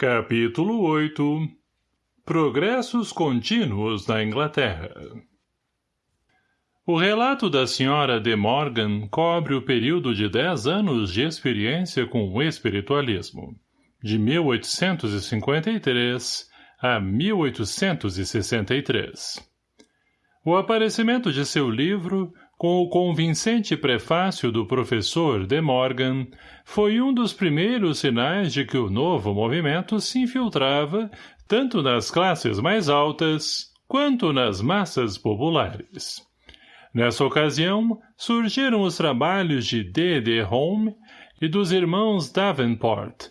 Capítulo 8 Progressos contínuos na Inglaterra O relato da senhora de Morgan cobre o período de dez anos de experiência com o espiritualismo, de 1853 a 1863. O aparecimento de seu livro com o convincente prefácio do professor de Morgan, foi um dos primeiros sinais de que o novo movimento se infiltrava tanto nas classes mais altas quanto nas massas populares. Nessa ocasião, surgiram os trabalhos de D. D. Home e dos irmãos Davenport,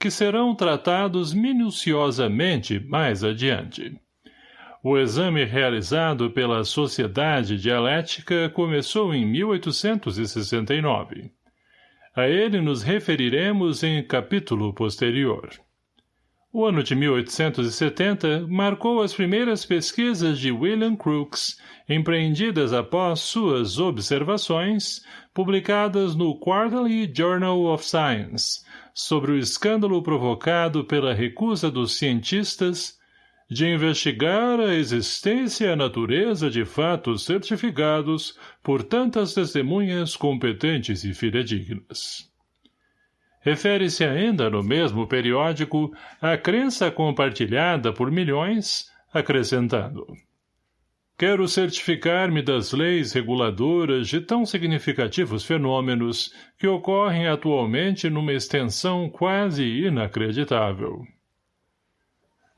que serão tratados minuciosamente mais adiante. O exame realizado pela Sociedade Dialética começou em 1869. A ele nos referiremos em capítulo posterior. O ano de 1870 marcou as primeiras pesquisas de William Crookes, empreendidas após suas observações, publicadas no Quarterly Journal of Science, sobre o escândalo provocado pela recusa dos cientistas de investigar a existência e a natureza de fatos certificados por tantas testemunhas competentes e fidedignas. Refere-se ainda no mesmo periódico à crença compartilhada por milhões, acrescentando Quero certificar-me das leis reguladoras de tão significativos fenômenos que ocorrem atualmente numa extensão quase inacreditável.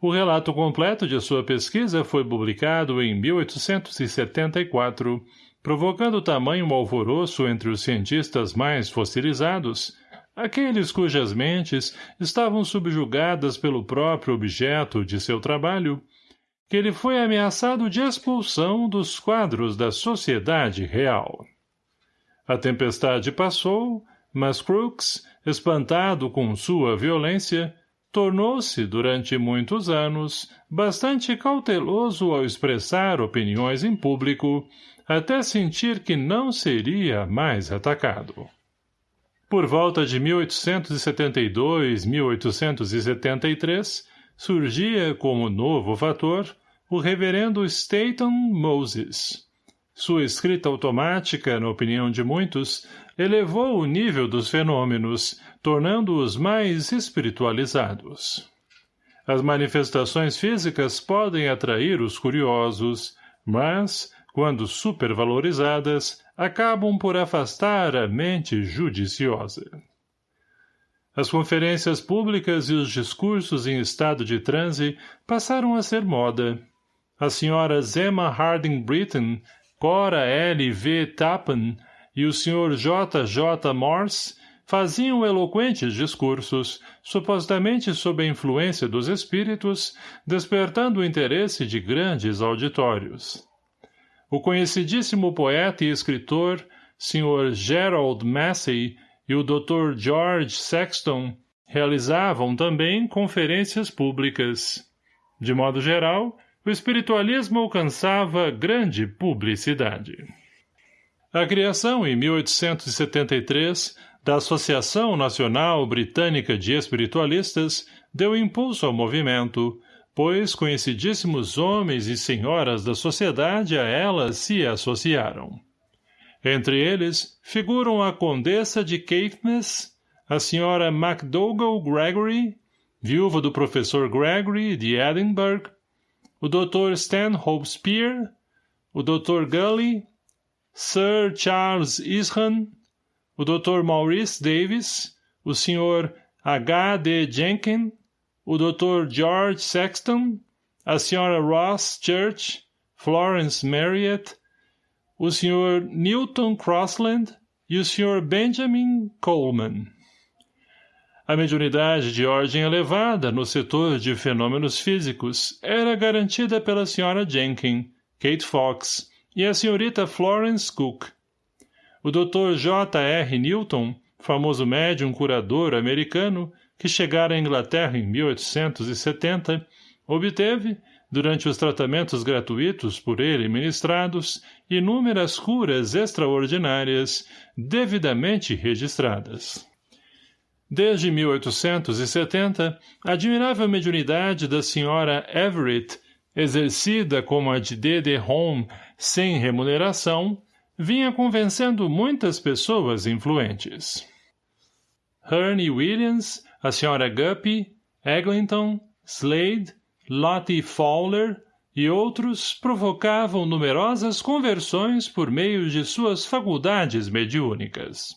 O relato completo de sua pesquisa foi publicado em 1874, provocando tamanho alvoroço entre os cientistas mais fossilizados, aqueles cujas mentes estavam subjugadas pelo próprio objeto de seu trabalho, que ele foi ameaçado de expulsão dos quadros da sociedade real. A tempestade passou, mas Crookes, espantado com sua violência, tornou-se, durante muitos anos, bastante cauteloso ao expressar opiniões em público, até sentir que não seria mais atacado. Por volta de 1872-1873, surgia como novo fator o reverendo Staton Moses, sua escrita automática, na opinião de muitos, elevou o nível dos fenômenos, tornando-os mais espiritualizados. As manifestações físicas podem atrair os curiosos, mas, quando supervalorizadas, acabam por afastar a mente judiciosa. As conferências públicas e os discursos em estado de transe passaram a ser moda. A senhora Emma Harding Britton Cora L. V. Tappan e o Sr. J. J. Morse faziam eloquentes discursos, supostamente sob a influência dos espíritos, despertando o interesse de grandes auditórios. O conhecidíssimo poeta e escritor, Sr. Gerald Massey e o Dr. George Sexton realizavam também conferências públicas. De modo geral, o espiritualismo alcançava grande publicidade. A criação, em 1873, da Associação Nacional Britânica de Espiritualistas deu impulso ao movimento, pois conhecidíssimos homens e senhoras da sociedade a ela se associaram. Entre eles figuram a Condessa de Caithness, a senhora MacDougall Gregory, viúva do professor Gregory de Edinburgh, o Dr. Stanhope Spear, o Dr. Gully, Sir Charles Ishan, o Dr. Maurice Davis, o Sr. H. D. Jenkins, o Dr. George Sexton, a Sra. Ross Church, Florence Marriott, o Sr. Newton Crossland e o Sr. Benjamin Coleman. A mediunidade de ordem elevada no setor de fenômenos físicos era garantida pela Sra. Jenkins, Kate Fox e a Srta. Florence Cook. O Dr. J. R. Newton, famoso médium curador americano, que chegara à Inglaterra em 1870, obteve, durante os tratamentos gratuitos por ele ministrados, inúmeras curas extraordinárias, devidamente registradas. Desde 1870, a admirável mediunidade da senhora Everett, exercida como a de. Home sem remuneração, vinha convencendo muitas pessoas influentes. Herne Williams, a senhora Guppy, Eglinton, Slade, Lottie Fowler e outros provocavam numerosas conversões por meio de suas faculdades mediúnicas.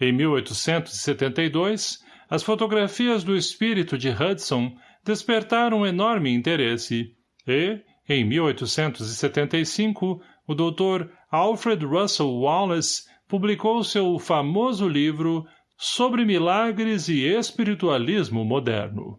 Em 1872, as fotografias do espírito de Hudson despertaram enorme interesse e, em 1875, o Dr. Alfred Russel Wallace publicou seu famoso livro Sobre Milagres e Espiritualismo Moderno.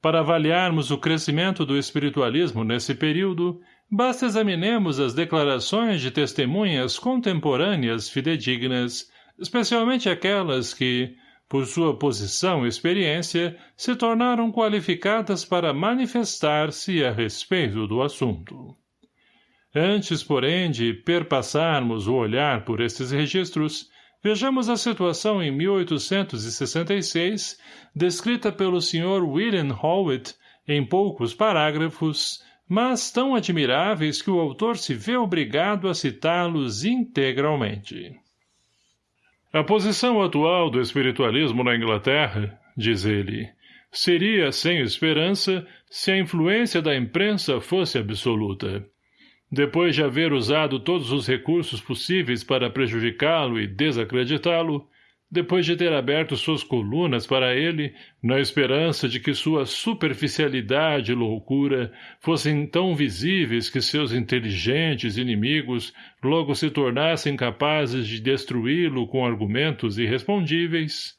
Para avaliarmos o crescimento do espiritualismo nesse período, basta examinemos as declarações de testemunhas contemporâneas fidedignas especialmente aquelas que, por sua posição e experiência, se tornaram qualificadas para manifestar-se a respeito do assunto. Antes, porém, de perpassarmos o olhar por estes registros, vejamos a situação em 1866, descrita pelo Sr. William Howitt em poucos parágrafos, mas tão admiráveis que o autor se vê obrigado a citá-los integralmente. A posição atual do espiritualismo na Inglaterra, diz ele, seria sem esperança se a influência da imprensa fosse absoluta. Depois de haver usado todos os recursos possíveis para prejudicá-lo e desacreditá-lo, depois de ter aberto suas colunas para ele, na esperança de que sua superficialidade e loucura fossem tão visíveis que seus inteligentes inimigos logo se tornassem capazes de destruí-lo com argumentos irrespondíveis.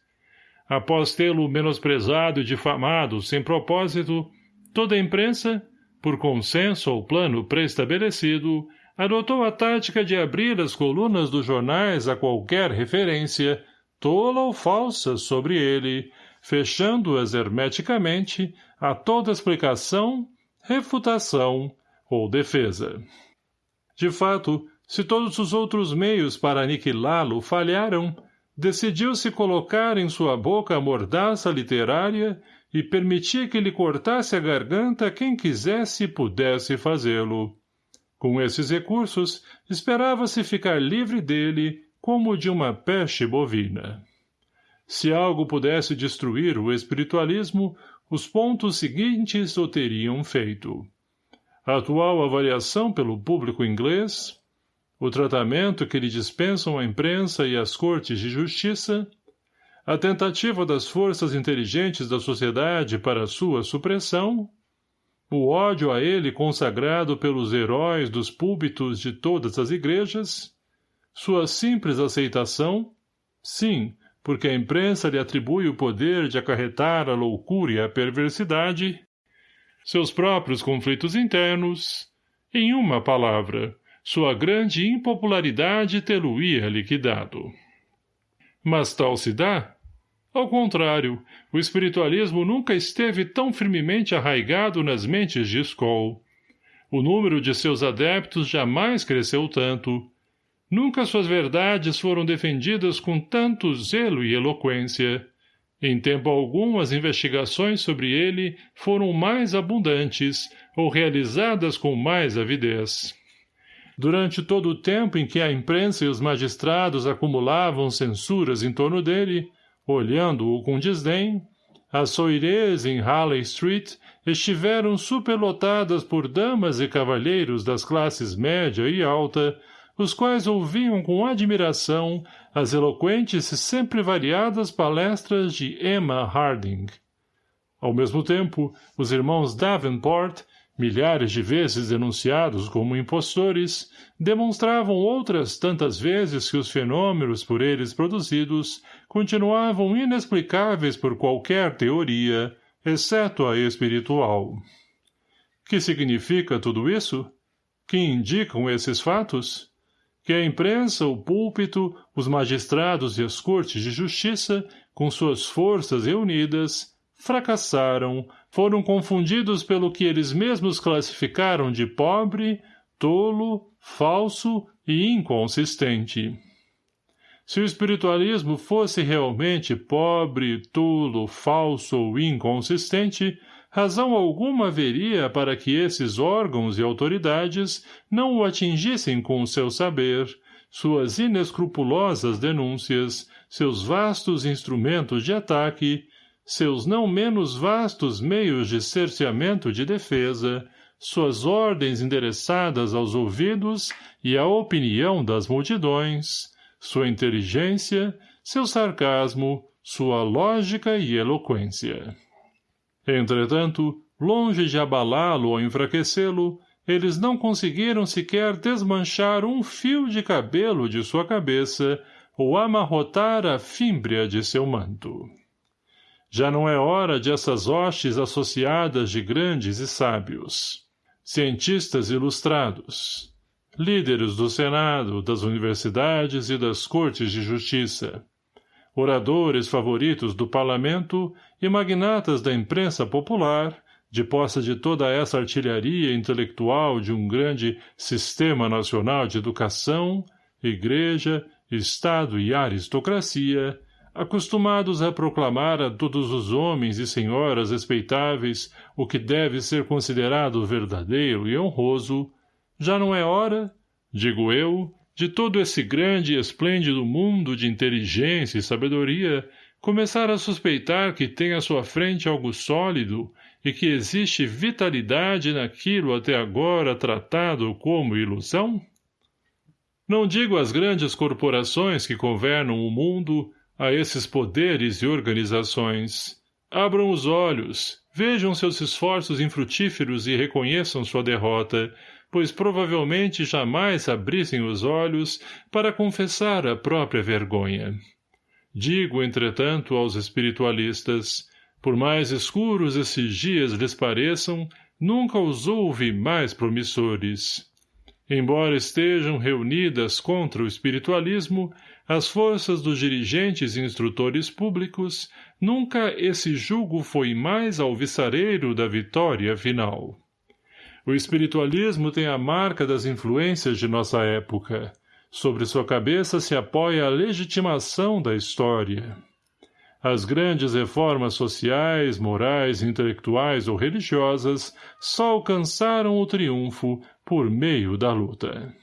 Após tê-lo menosprezado e difamado sem propósito, toda a imprensa, por consenso ou plano pré-estabelecido, adotou a tática de abrir as colunas dos jornais a qualquer referência, tola ou falsa sobre ele, fechando-as hermeticamente a toda explicação, refutação ou defesa. De fato, se todos os outros meios para aniquilá-lo falharam, decidiu-se colocar em sua boca a mordaça literária e permitir que lhe cortasse a garganta quem quisesse e pudesse fazê-lo. Com esses recursos, esperava-se ficar livre dele como de uma peste bovina. Se algo pudesse destruir o espiritualismo, os pontos seguintes o teriam feito. A atual avaliação pelo público inglês, o tratamento que lhe dispensam a imprensa e as cortes de justiça, a tentativa das forças inteligentes da sociedade para sua supressão, o ódio a ele consagrado pelos heróis dos púlpitos de todas as igrejas, sua simples aceitação, sim, porque a imprensa lhe atribui o poder de acarretar a loucura e a perversidade, seus próprios conflitos internos, em uma palavra, sua grande impopularidade tê-lo-ia liquidado. Mas tal se dá? Ao contrário, o espiritualismo nunca esteve tão firmemente arraigado nas mentes de Skoll. O número de seus adeptos jamais cresceu tanto, Nunca suas verdades foram defendidas com tanto zelo e eloquência. Em tempo algum as investigações sobre ele foram mais abundantes ou realizadas com mais avidez. Durante todo o tempo em que a imprensa e os magistrados acumulavam censuras em torno dele, olhando-o com desdém, as soirées em Harley Street estiveram superlotadas por damas e cavalheiros das classes média e alta, os quais ouviam com admiração as eloquentes e sempre variadas palestras de Emma Harding. Ao mesmo tempo, os irmãos Davenport, milhares de vezes denunciados como impostores, demonstravam outras tantas vezes que os fenômenos por eles produzidos continuavam inexplicáveis por qualquer teoria, exceto a espiritual. Que significa tudo isso? Que indicam esses fatos? que a imprensa, o púlpito, os magistrados e as cortes de justiça, com suas forças reunidas, fracassaram, foram confundidos pelo que eles mesmos classificaram de pobre, tolo, falso e inconsistente. Se o espiritualismo fosse realmente pobre, tolo, falso ou inconsistente, razão alguma haveria para que esses órgãos e autoridades não o atingissem com o seu saber, suas inescrupulosas denúncias, seus vastos instrumentos de ataque, seus não menos vastos meios de cerceamento de defesa, suas ordens endereçadas aos ouvidos e à opinião das multidões, sua inteligência, seu sarcasmo, sua lógica e eloquência. Entretanto, longe de abalá-lo ou enfraquecê-lo, eles não conseguiram sequer desmanchar um fio de cabelo de sua cabeça ou amarrotar a fímbria de seu manto. Já não é hora de essas hostes associadas de grandes e sábios, cientistas ilustrados, líderes do Senado, das universidades e das cortes de justiça, oradores favoritos do parlamento e magnatas da imprensa popular, de posse de toda essa artilharia intelectual de um grande sistema nacional de educação, igreja, Estado e aristocracia, acostumados a proclamar a todos os homens e senhoras respeitáveis o que deve ser considerado verdadeiro e honroso, já não é hora, digo eu, de todo esse grande e esplêndido mundo de inteligência e sabedoria, começar a suspeitar que tem à sua frente algo sólido e que existe vitalidade naquilo até agora tratado como ilusão? Não digo às grandes corporações que governam o mundo, a esses poderes e organizações. Abram os olhos, vejam seus esforços infrutíferos e reconheçam sua derrota, pois provavelmente jamais abrissem os olhos para confessar a própria vergonha. Digo, entretanto, aos espiritualistas, por mais escuros esses dias lhes pareçam, nunca os houve mais promissores. Embora estejam reunidas contra o espiritualismo, as forças dos dirigentes e instrutores públicos, nunca esse julgo foi mais alvissareiro da vitória final. O espiritualismo tem a marca das influências de nossa época. Sobre sua cabeça se apoia a legitimação da história. As grandes reformas sociais, morais, intelectuais ou religiosas só alcançaram o triunfo por meio da luta.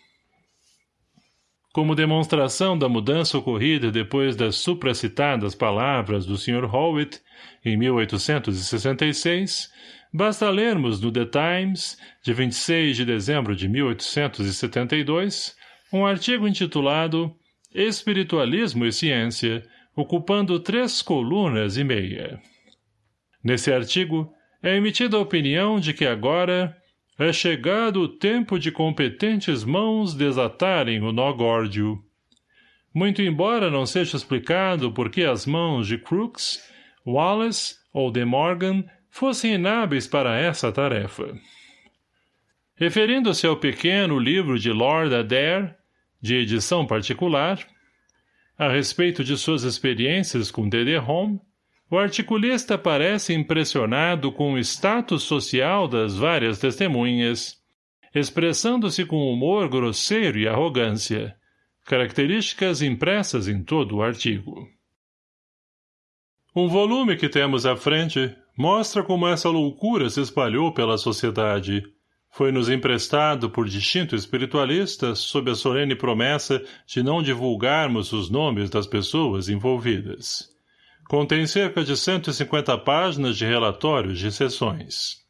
Como demonstração da mudança ocorrida depois das supracitadas palavras do Sr. Howitt, em 1866, Basta lermos no The Times, de 26 de dezembro de 1872, um artigo intitulado Espiritualismo e Ciência, ocupando três colunas e meia. Nesse artigo, é emitida a opinião de que agora é chegado o tempo de competentes mãos desatarem o nó górdio. Muito embora não seja explicado por que as mãos de Crookes, Wallace ou de Morgan fossem inábeis para essa tarefa. Referindo-se ao pequeno livro de Lord Adair, de edição particular, a respeito de suas experiências com. Home, o articulista parece impressionado com o status social das várias testemunhas, expressando-se com humor grosseiro e arrogância, características impressas em todo o artigo. Um volume que temos à frente mostra como essa loucura se espalhou pela sociedade. Foi-nos emprestado por distinto espiritualista sob a solene promessa de não divulgarmos os nomes das pessoas envolvidas. Contém cerca de 150 páginas de relatórios de sessões.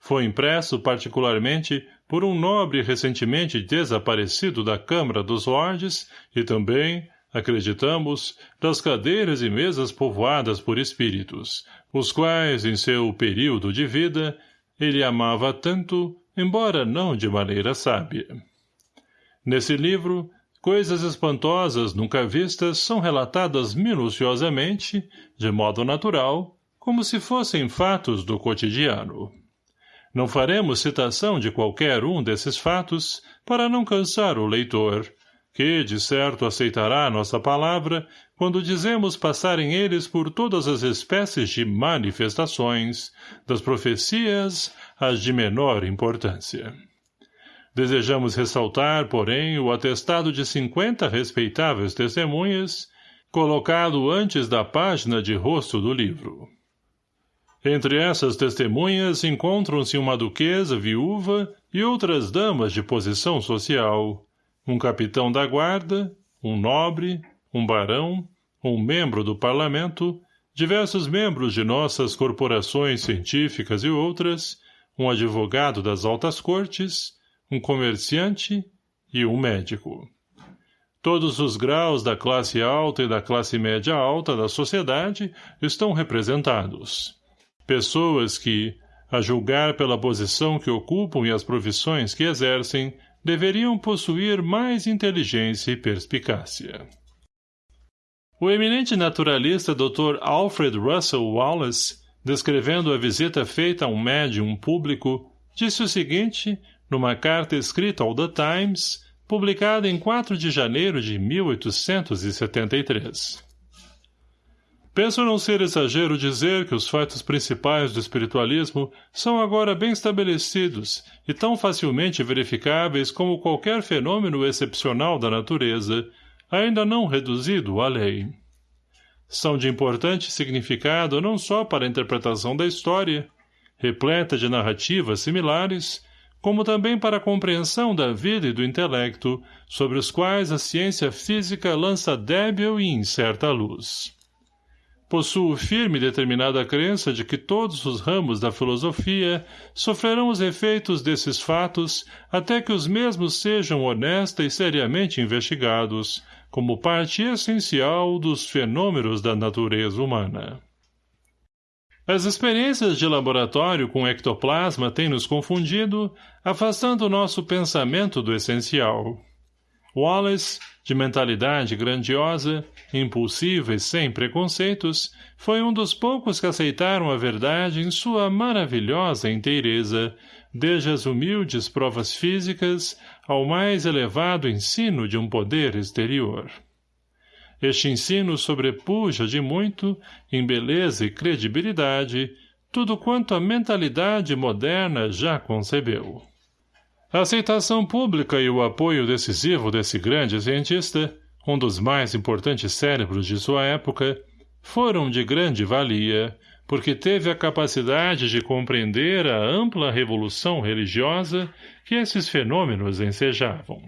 Foi impresso particularmente por um nobre recentemente desaparecido da Câmara dos Lordes e também, acreditamos, das cadeiras e mesas povoadas por espíritos, os quais, em seu período de vida, ele amava tanto, embora não de maneira sábia. Nesse livro, coisas espantosas nunca vistas são relatadas minuciosamente, de modo natural, como se fossem fatos do cotidiano. Não faremos citação de qualquer um desses fatos para não cansar o leitor, que, de certo, aceitará nossa palavra quando dizemos passarem eles por todas as espécies de manifestações, das profecias às de menor importância. Desejamos ressaltar, porém, o atestado de cinquenta respeitáveis testemunhas, colocado antes da página de rosto do livro. Entre essas testemunhas encontram-se uma duquesa viúva e outras damas de posição social, um capitão da guarda, um nobre, um barão, um membro do parlamento, diversos membros de nossas corporações científicas e outras, um advogado das altas cortes, um comerciante e um médico. Todos os graus da classe alta e da classe média alta da sociedade estão representados. Pessoas que, a julgar pela posição que ocupam e as profissões que exercem, deveriam possuir mais inteligência e perspicácia. O eminente naturalista Dr. Alfred Russel Wallace, descrevendo a visita feita a um médium público, disse o seguinte, numa carta escrita ao The Times, publicada em 4 de janeiro de 1873. Penso não ser exagero dizer que os fatos principais do espiritualismo são agora bem estabelecidos e tão facilmente verificáveis como qualquer fenômeno excepcional da natureza, ainda não reduzido à lei. São de importante significado não só para a interpretação da história, repleta de narrativas similares, como também para a compreensão da vida e do intelecto, sobre os quais a ciência física lança débil e incerta luz. Possuo firme e determinada crença de que todos os ramos da filosofia sofrerão os efeitos desses fatos até que os mesmos sejam honesta e seriamente investigados, como parte essencial dos fenômenos da natureza humana. As experiências de laboratório com ectoplasma têm nos confundido, afastando o nosso pensamento do essencial. Wallace, de mentalidade grandiosa, impulsiva e sem preconceitos, foi um dos poucos que aceitaram a verdade em sua maravilhosa inteireza, desde as humildes provas físicas ao mais elevado ensino de um poder exterior. Este ensino sobrepuja de muito, em beleza e credibilidade, tudo quanto a mentalidade moderna já concebeu. A aceitação pública e o apoio decisivo desse grande cientista, um dos mais importantes cérebros de sua época, foram de grande valia, porque teve a capacidade de compreender a ampla revolução religiosa que esses fenômenos ensejavam.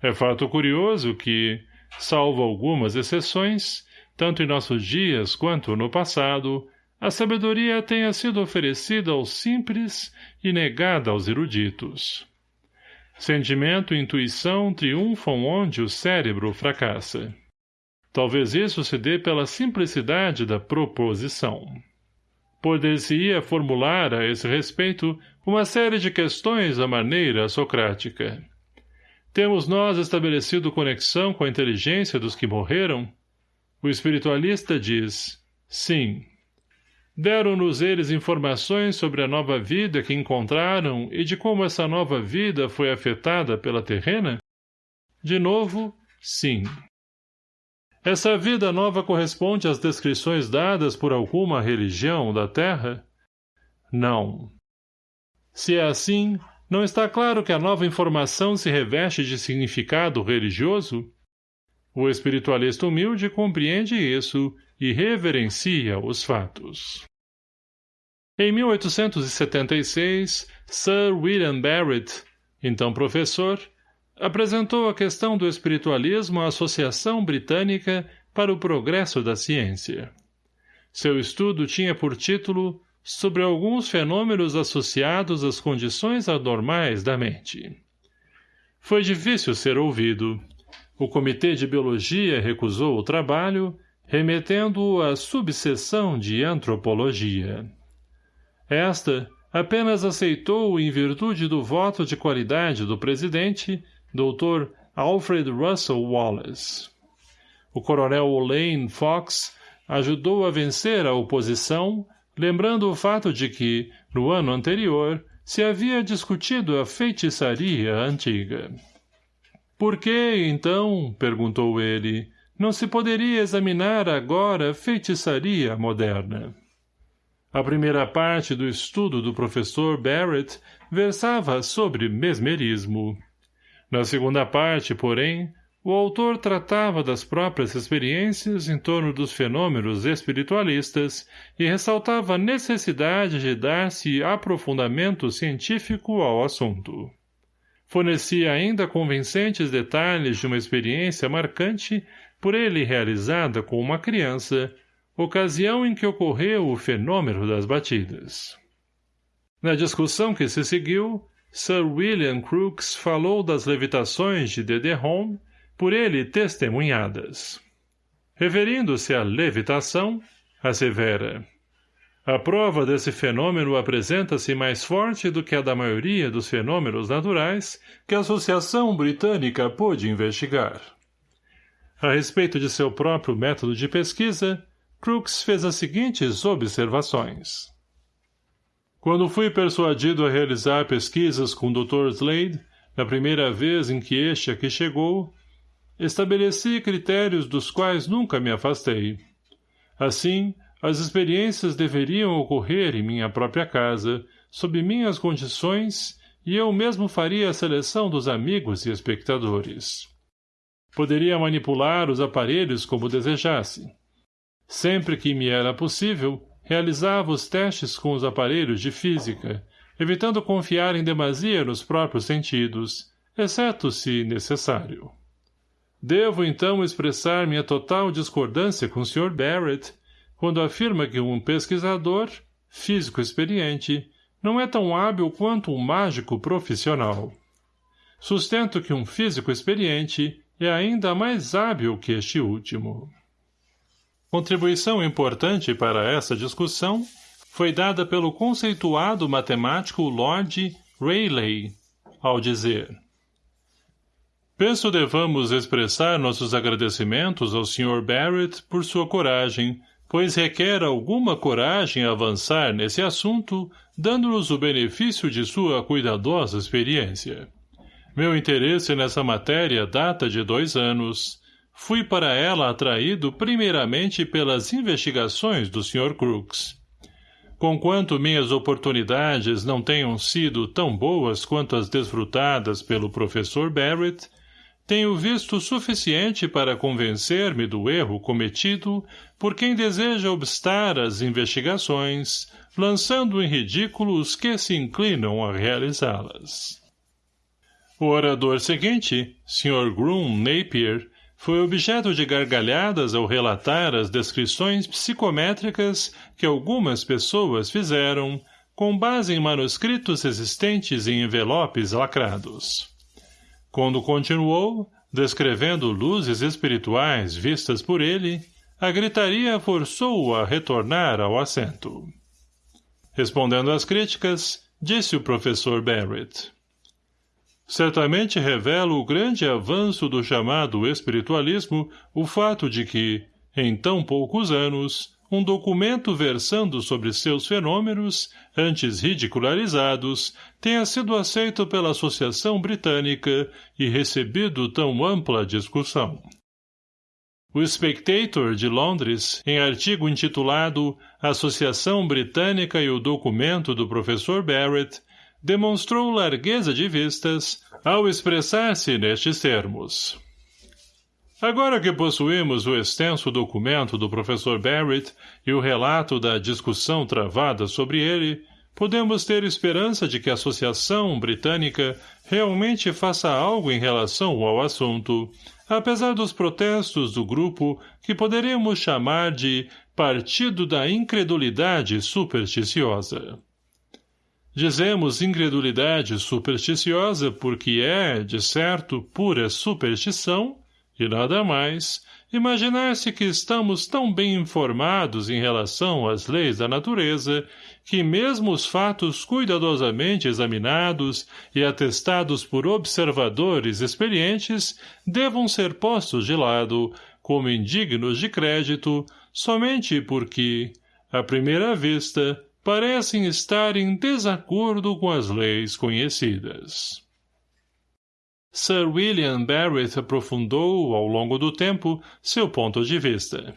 É fato curioso que, salvo algumas exceções, tanto em nossos dias quanto no passado, a sabedoria tenha sido oferecida aos simples e negada aos eruditos. Sentimento e intuição triunfam onde o cérebro fracassa. Talvez isso se dê pela simplicidade da proposição. Poder-se-ia formular a esse respeito uma série de questões à maneira socrática. Temos nós estabelecido conexão com a inteligência dos que morreram? O espiritualista diz, sim. Deram-nos eles informações sobre a nova vida que encontraram e de como essa nova vida foi afetada pela terrena? De novo, sim. Essa vida nova corresponde às descrições dadas por alguma religião da Terra? Não. Se é assim, não está claro que a nova informação se reveste de significado religioso? O espiritualista humilde compreende isso e reverencia os fatos. Em 1876, Sir William Barrett, então professor, apresentou a questão do espiritualismo à Associação Britânica para o Progresso da Ciência. Seu estudo tinha por título sobre alguns fenômenos associados às condições anormais da mente. Foi difícil ser ouvido. O Comitê de Biologia recusou o trabalho, remetendo-o à subseção de Antropologia. Esta apenas aceitou em virtude do voto de qualidade do presidente, Dr. Alfred Russel Wallace. O coronel Lane Fox ajudou a vencer a oposição lembrando o fato de que, no ano anterior, se havia discutido a feitiçaria antiga. Por que, então, perguntou ele, não se poderia examinar agora a feitiçaria moderna? A primeira parte do estudo do professor Barrett versava sobre mesmerismo. Na segunda parte, porém, o autor tratava das próprias experiências em torno dos fenômenos espiritualistas e ressaltava a necessidade de dar-se aprofundamento científico ao assunto. Fornecia ainda convincentes detalhes de uma experiência marcante por ele realizada com uma criança, ocasião em que ocorreu o fenômeno das batidas. Na discussão que se seguiu, Sir William Crookes falou das levitações de Home, por ele testemunhadas. Referindo-se à levitação, assevera. A prova desse fenômeno apresenta-se mais forte do que a da maioria dos fenômenos naturais que a Associação Britânica pôde investigar. A respeito de seu próprio método de pesquisa, Crookes fez as seguintes observações. Quando fui persuadido a realizar pesquisas com o Dr. Slade, na primeira vez em que este aqui chegou, estabeleci critérios dos quais nunca me afastei. Assim, as experiências deveriam ocorrer em minha própria casa, sob minhas condições, e eu mesmo faria a seleção dos amigos e espectadores. Poderia manipular os aparelhos como desejasse. Sempre que me era possível, realizava os testes com os aparelhos de física, evitando confiar em demasia nos próprios sentidos, exceto se necessário. Devo, então, expressar minha total discordância com o Sr. Barrett, quando afirma que um pesquisador, físico experiente, não é tão hábil quanto um mágico profissional. Sustento que um físico experiente é ainda mais hábil que este último. Contribuição importante para essa discussão foi dada pelo conceituado matemático Lord Rayleigh, ao dizer Penso devamos expressar nossos agradecimentos ao Sr. Barrett por sua coragem, pois requer alguma coragem avançar nesse assunto, dando-nos o benefício de sua cuidadosa experiência. Meu interesse nessa matéria data de dois anos. Fui para ela atraído primeiramente pelas investigações do Sr. Crooks. Conquanto minhas oportunidades não tenham sido tão boas quanto as desfrutadas pelo professor Barrett, tenho visto o suficiente para convencer-me do erro cometido por quem deseja obstar as investigações, lançando em ridículo os que se inclinam a realizá-las. O orador seguinte, Sr. Groom Napier, foi objeto de gargalhadas ao relatar as descrições psicométricas que algumas pessoas fizeram, com base em manuscritos existentes em envelopes lacrados. Quando continuou, descrevendo luzes espirituais vistas por ele, a gritaria forçou-o a retornar ao assento. Respondendo às críticas, disse o professor Barrett certamente revela o grande avanço do chamado espiritualismo o fato de que, em tão poucos anos, um documento versando sobre seus fenômenos, antes ridicularizados, tenha sido aceito pela Associação Britânica e recebido tão ampla discussão. O Spectator, de Londres, em artigo intitulado Associação Britânica e o Documento do Professor Barrett, demonstrou largueza de vistas ao expressar-se nestes termos. Agora que possuímos o extenso documento do professor Barrett e o relato da discussão travada sobre ele, podemos ter esperança de que a Associação Britânica realmente faça algo em relação ao assunto, apesar dos protestos do grupo que poderíamos chamar de Partido da Incredulidade Supersticiosa. Dizemos incredulidade supersticiosa porque é, de certo, pura superstição, e nada mais, imaginar-se que estamos tão bem informados em relação às leis da natureza que mesmo os fatos cuidadosamente examinados e atestados por observadores experientes devam ser postos de lado, como indignos de crédito, somente porque, à primeira vista, parecem estar em desacordo com as leis conhecidas. Sir William Barrett aprofundou, ao longo do tempo, seu ponto de vista.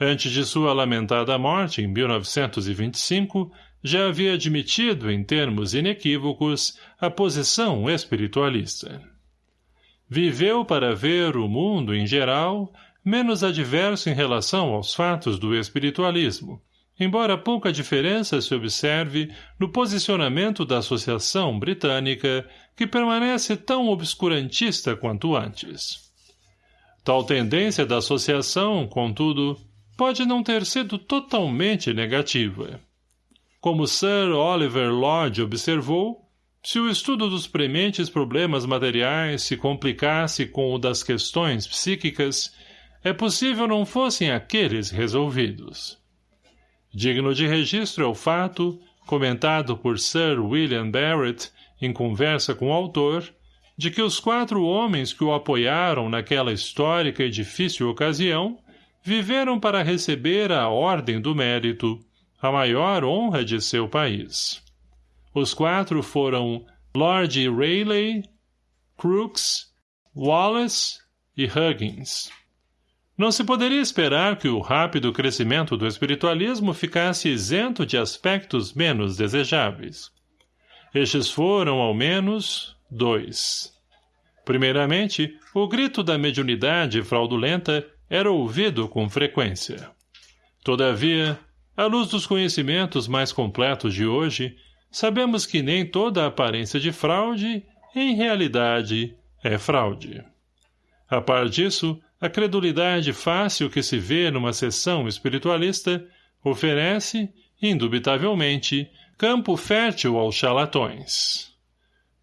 Antes de sua lamentada morte, em 1925, já havia admitido, em termos inequívocos, a posição espiritualista. Viveu para ver o mundo, em geral, menos adverso em relação aos fatos do espiritualismo, embora pouca diferença se observe no posicionamento da Associação Britânica, que permanece tão obscurantista quanto antes. Tal tendência da associação, contudo, pode não ter sido totalmente negativa. Como Sir Oliver Lodge observou, se o estudo dos prementes problemas materiais se complicasse com o das questões psíquicas, é possível não fossem aqueles resolvidos. Digno de registro é o fato, comentado por Sir William Barrett em conversa com o autor, de que os quatro homens que o apoiaram naquela histórica e difícil ocasião viveram para receber a Ordem do Mérito, a maior honra de seu país. Os quatro foram Lord Rayleigh, Crookes, Wallace e Huggins. Não se poderia esperar que o rápido crescimento do espiritualismo ficasse isento de aspectos menos desejáveis. Estes foram, ao menos, dois. Primeiramente, o grito da mediunidade fraudulenta era ouvido com frequência. Todavia, à luz dos conhecimentos mais completos de hoje, sabemos que nem toda aparência de fraude, em realidade, é fraude. A par disso, a credulidade fácil que se vê numa sessão espiritualista oferece, indubitavelmente, campo fértil aos charlatões.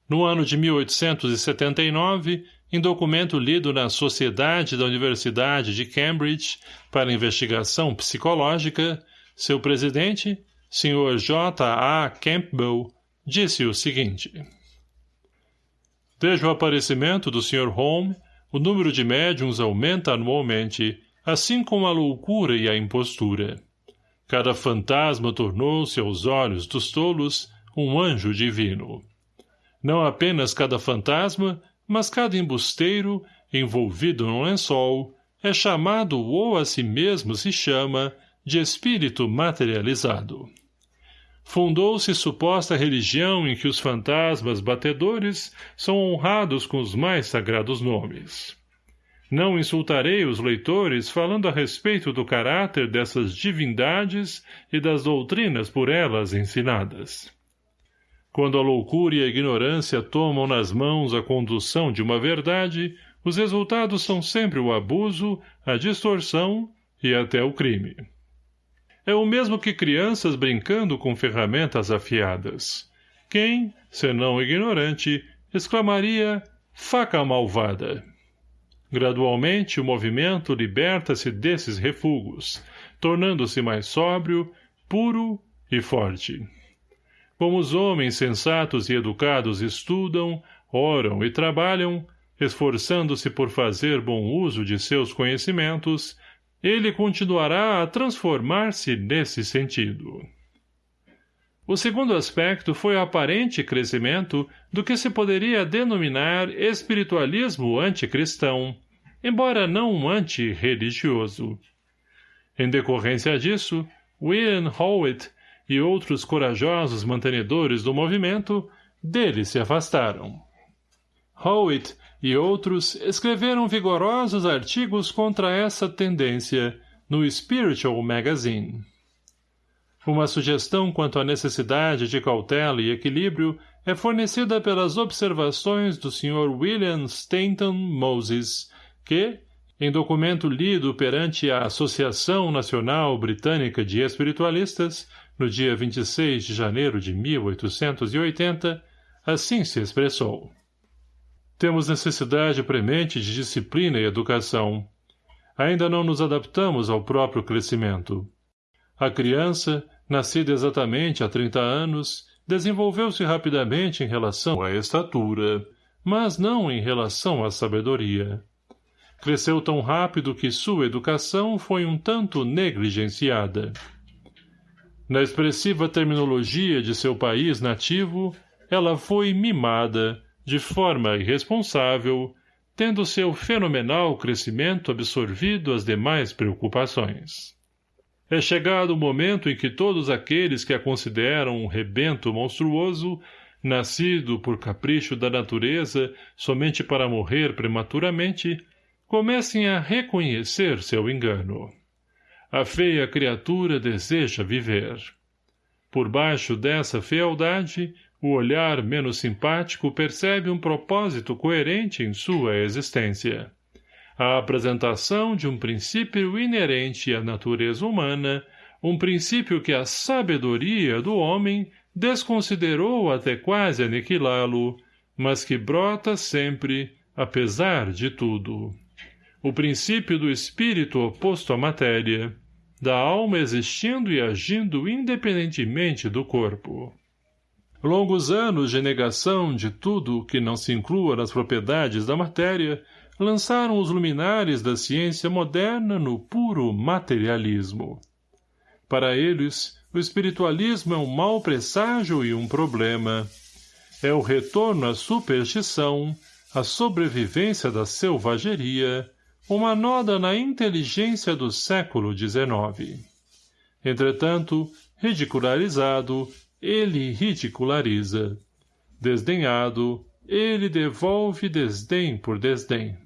No ano de 1879, em documento lido na Sociedade da Universidade de Cambridge para Investigação Psicológica, seu presidente, Sr. J. A. Campbell, disse o seguinte. Desde o aparecimento do Sr. Holmes, o número de médiums aumenta anualmente, assim como a loucura e a impostura. Cada fantasma tornou-se aos olhos dos tolos um anjo divino. Não apenas cada fantasma, mas cada embusteiro, envolvido num lençol, é chamado ou a si mesmo se chama de espírito materializado. Fundou-se suposta religião em que os fantasmas batedores são honrados com os mais sagrados nomes. Não insultarei os leitores falando a respeito do caráter dessas divindades e das doutrinas por elas ensinadas. Quando a loucura e a ignorância tomam nas mãos a condução de uma verdade, os resultados são sempre o abuso, a distorção e até o crime. É o mesmo que crianças brincando com ferramentas afiadas. Quem, senão ignorante, exclamaria faca malvada. Gradualmente o movimento liberta-se desses refugos, tornando-se mais sóbrio, puro e forte. Como os homens sensatos e educados estudam, oram e trabalham, esforçando-se por fazer bom uso de seus conhecimentos, ele continuará a transformar-se nesse sentido. O segundo aspecto foi o aparente crescimento do que se poderia denominar espiritualismo anticristão, embora não antirreligioso. Em decorrência disso, William Howitt e outros corajosos mantenedores do movimento dele se afastaram. Howitt e outros escreveram vigorosos artigos contra essa tendência no Spiritual Magazine. Uma sugestão quanto à necessidade de cautela e equilíbrio é fornecida pelas observações do Sr. William Stanton Moses, que, em documento lido perante a Associação Nacional Britânica de Espiritualistas, no dia 26 de janeiro de 1880, assim se expressou. Temos necessidade premente de disciplina e educação. Ainda não nos adaptamos ao próprio crescimento. A criança, nascida exatamente há 30 anos, desenvolveu-se rapidamente em relação à estatura, mas não em relação à sabedoria. Cresceu tão rápido que sua educação foi um tanto negligenciada. Na expressiva terminologia de seu país nativo, ela foi mimada, de forma irresponsável, tendo seu fenomenal crescimento absorvido as demais preocupações. É chegado o momento em que todos aqueles que a consideram um rebento monstruoso, nascido por capricho da natureza somente para morrer prematuramente, comecem a reconhecer seu engano. A feia criatura deseja viver. Por baixo dessa fealdade, o olhar menos simpático percebe um propósito coerente em sua existência. A apresentação de um princípio inerente à natureza humana, um princípio que a sabedoria do homem desconsiderou até quase aniquilá-lo, mas que brota sempre, apesar de tudo. O princípio do espírito oposto à matéria, da alma existindo e agindo independentemente do corpo. Longos anos de negação de tudo que não se inclua nas propriedades da matéria lançaram os luminares da ciência moderna no puro materialismo. Para eles, o espiritualismo é um mau presságio e um problema. É o retorno à superstição, à sobrevivência da selvageria, uma noda na inteligência do século XIX. Entretanto, ridicularizado, ele ridiculariza. Desdenhado, ele devolve desdém por desdém.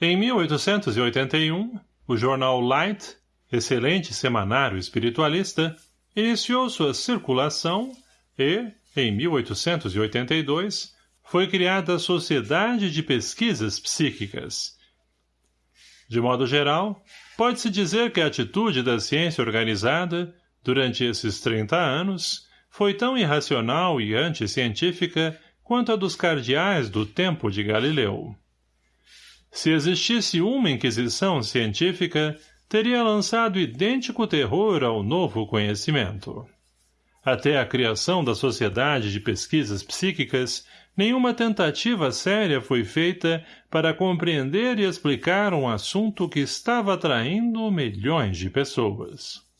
Em 1881, o jornal Light, excelente semanário espiritualista, iniciou sua circulação e, em 1882, foi criada a Sociedade de Pesquisas Psíquicas, de modo geral, pode-se dizer que a atitude da ciência organizada, durante esses 30 anos, foi tão irracional e anticientífica quanto a dos cardeais do tempo de Galileu. Se existisse uma inquisição científica, teria lançado idêntico terror ao novo conhecimento. Até a criação da Sociedade de Pesquisas Psíquicas nenhuma tentativa séria foi feita para compreender e explicar um assunto que estava atraindo milhões de pessoas.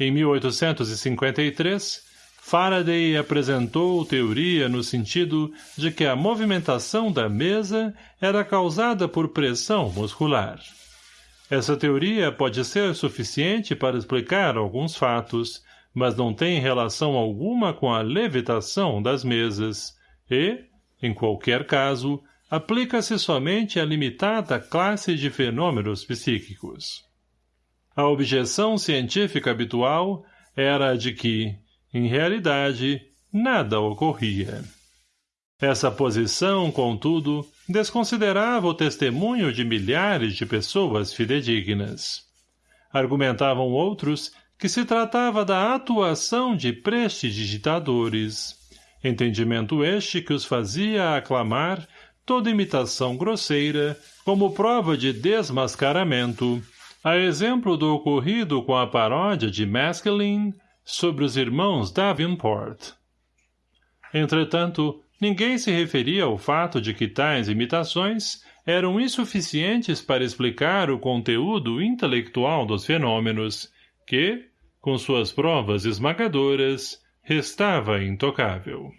Em 1853, Faraday apresentou teoria no sentido de que a movimentação da mesa era causada por pressão muscular. Essa teoria pode ser suficiente para explicar alguns fatos, mas não tem relação alguma com a levitação das mesas, e, em qualquer caso, aplica-se somente à limitada classe de fenômenos psíquicos. A objeção científica habitual era a de que, em realidade, nada ocorria. Essa posição, contudo, desconsiderava o testemunho de milhares de pessoas fidedignas. Argumentavam outros que se tratava da atuação de prestidigitadores, entendimento este que os fazia aclamar toda imitação grosseira como prova de desmascaramento, a exemplo do ocorrido com a paródia de Maskelyne sobre os irmãos Davenport. Entretanto, ninguém se referia ao fato de que tais imitações eram insuficientes para explicar o conteúdo intelectual dos fenômenos, que, com suas provas esmagadoras, restava intocável.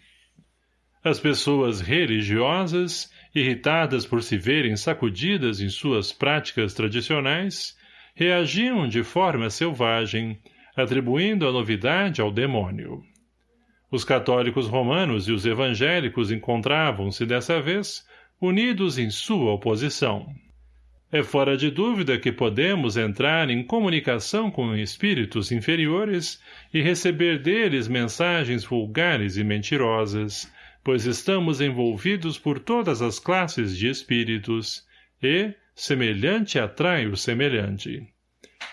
As pessoas religiosas, irritadas por se verem sacudidas em suas práticas tradicionais, reagiam de forma selvagem, atribuindo a novidade ao demônio. Os católicos romanos e os evangélicos encontravam-se, dessa vez, unidos em sua oposição. É fora de dúvida que podemos entrar em comunicação com espíritos inferiores e receber deles mensagens vulgares e mentirosas, pois estamos envolvidos por todas as classes de espíritos, e, semelhante atrai o semelhante.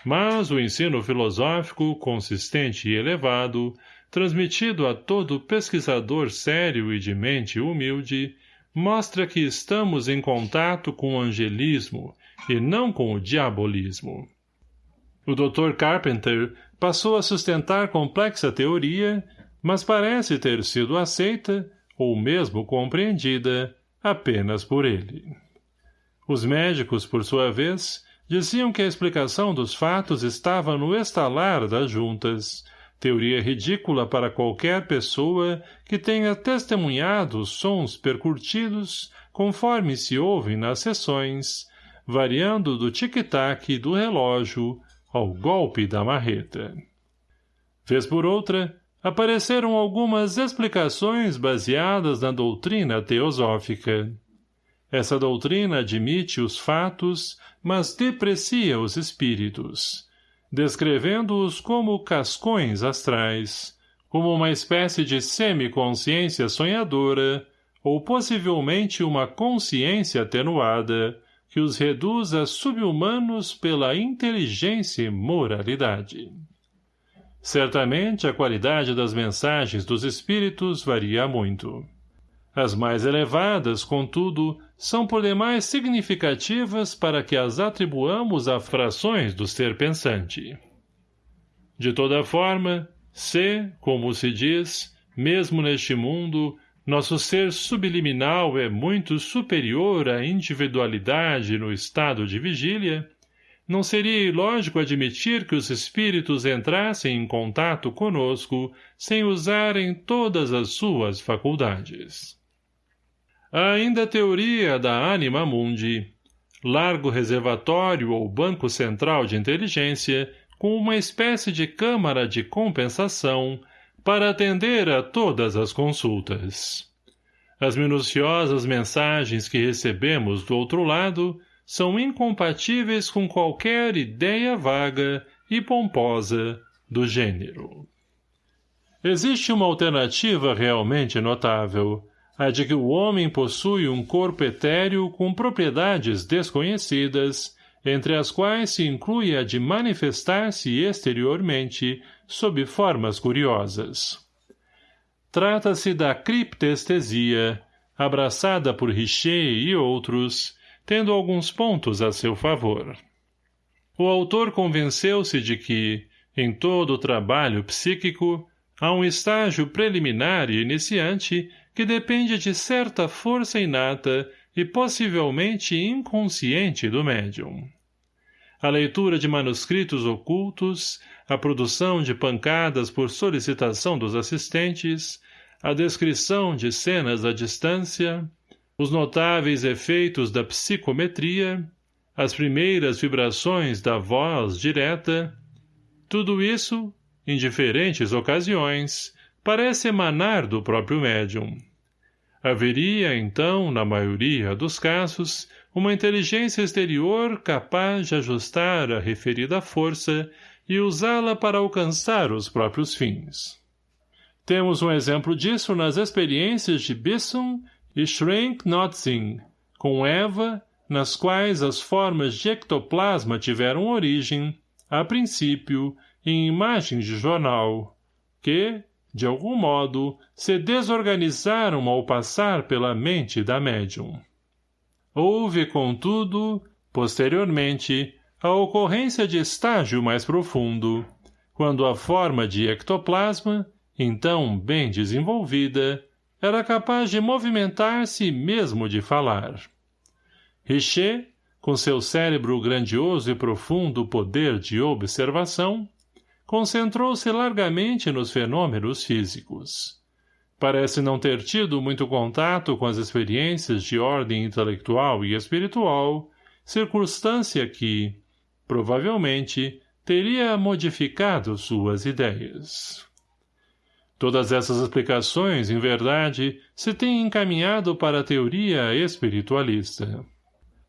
Mas o ensino filosófico, consistente e elevado, transmitido a todo pesquisador sério e de mente humilde, mostra que estamos em contato com o angelismo e não com o diabolismo. O Dr. Carpenter passou a sustentar complexa teoria, mas parece ter sido aceita, ou mesmo compreendida, apenas por ele. Os médicos, por sua vez, diziam que a explicação dos fatos estava no estalar das juntas, teoria ridícula para qualquer pessoa que tenha testemunhado os sons percutidos conforme se ouvem nas sessões, variando do tic-tac do relógio, ao golpe da marreta. Vez por outra, apareceram algumas explicações baseadas na doutrina teosófica. Essa doutrina admite os fatos, mas deprecia os espíritos, descrevendo-os como cascões astrais, como uma espécie de semiconsciência sonhadora, ou possivelmente uma consciência atenuada, que os reduz a subhumanos pela inteligência e moralidade. Certamente a qualidade das mensagens dos espíritos varia muito. As mais elevadas, contudo, são por demais significativas para que as atribuamos a frações do ser pensante. De toda forma, se, como se diz, mesmo neste mundo, nosso ser subliminal é muito superior à individualidade no estado de vigília, não seria ilógico admitir que os espíritos entrassem em contato conosco sem usarem todas as suas faculdades. Ainda a teoria da anima mundi, largo reservatório ou banco central de inteligência com uma espécie de câmara de compensação para atender a todas as consultas. As minuciosas mensagens que recebemos do outro lado são incompatíveis com qualquer ideia vaga e pomposa do gênero. Existe uma alternativa realmente notável, a de que o homem possui um corpo etéreo com propriedades desconhecidas, entre as quais se inclui a de manifestar-se exteriormente sob formas curiosas. Trata-se da criptestesia, abraçada por Richer e outros, tendo alguns pontos a seu favor. O autor convenceu-se de que, em todo o trabalho psíquico, há um estágio preliminar e iniciante que depende de certa força inata e possivelmente inconsciente do médium. A leitura de manuscritos ocultos, a produção de pancadas por solicitação dos assistentes, a descrição de cenas à distância, os notáveis efeitos da psicometria, as primeiras vibrações da voz direta, tudo isso, em diferentes ocasiões, parece emanar do próprio médium. Haveria, então, na maioria dos casos, uma inteligência exterior capaz de ajustar a referida força e usá-la para alcançar os próprios fins. Temos um exemplo disso nas experiências de Bisson e Schrenck-Notzing, com Eva, nas quais as formas de ectoplasma tiveram origem, a princípio, em imagens de jornal, que, de algum modo, se desorganizaram ao passar pela mente da médium. Houve, contudo, posteriormente, a ocorrência de estágio mais profundo, quando a forma de ectoplasma, então bem desenvolvida, era capaz de movimentar-se e mesmo de falar. Richer, com seu cérebro grandioso e profundo poder de observação, concentrou-se largamente nos fenômenos físicos. Parece não ter tido muito contato com as experiências de ordem intelectual e espiritual, circunstância que, provavelmente, teria modificado suas ideias. Todas essas explicações, em verdade, se têm encaminhado para a teoria espiritualista.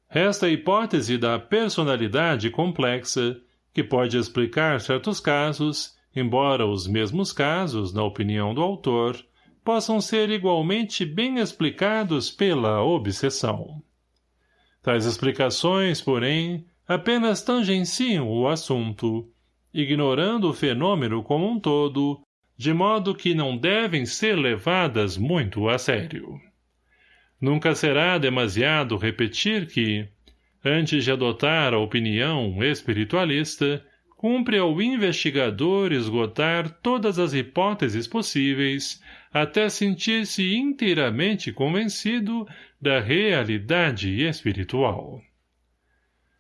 Resta a hipótese da personalidade complexa, que pode explicar certos casos, embora os mesmos casos, na opinião do autor, possam ser igualmente bem explicados pela obsessão. Tais explicações, porém, apenas tangenciam o assunto, ignorando o fenômeno como um todo, de modo que não devem ser levadas muito a sério. Nunca será demasiado repetir que, antes de adotar a opinião espiritualista, cumpre ao investigador esgotar todas as hipóteses possíveis até sentir-se inteiramente convencido da realidade espiritual.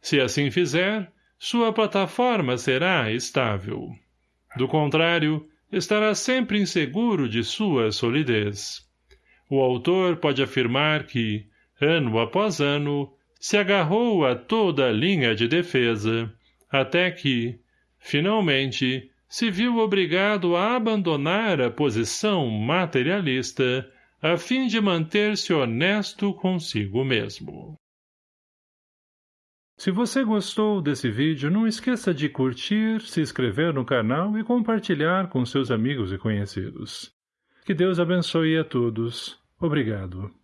Se assim fizer, sua plataforma será estável. Do contrário, estará sempre inseguro de sua solidez. O autor pode afirmar que, ano após ano, se agarrou a toda a linha de defesa, até que, Finalmente, se viu obrigado a abandonar a posição materialista a fim de manter-se honesto consigo mesmo. Se você gostou desse vídeo, não esqueça de curtir, se inscrever no canal e compartilhar com seus amigos e conhecidos. Que Deus abençoe a todos. Obrigado.